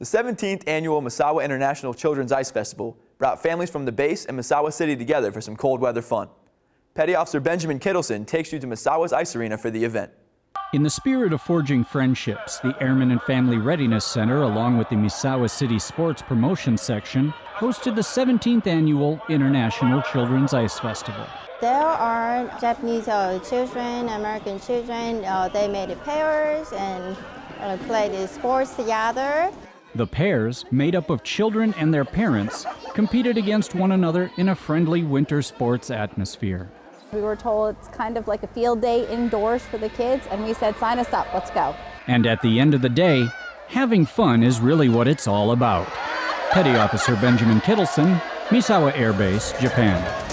The 17th annual Misawa International Children's Ice Festival brought families from the base and Misawa City together for some cold weather fun. Petty Officer Benjamin Kittleson takes you to Misawa's Ice Arena for the event. In the spirit of forging friendships, the Airmen and Family Readiness Center, along with the Misawa City Sports Promotion Section, hosted the 17th annual International Children's Ice Festival. There are Japanese uh, children, American children. Uh, they made pairs and uh, played sports together. The pairs, made up of children and their parents, competed against one another in a friendly winter sports atmosphere. We were told it's kind of like a field day indoors for the kids, and we said, sign us up, let's go. And at the end of the day, having fun is really what it's all about. Petty Officer Benjamin Kittleson, Misawa Air Base, Japan.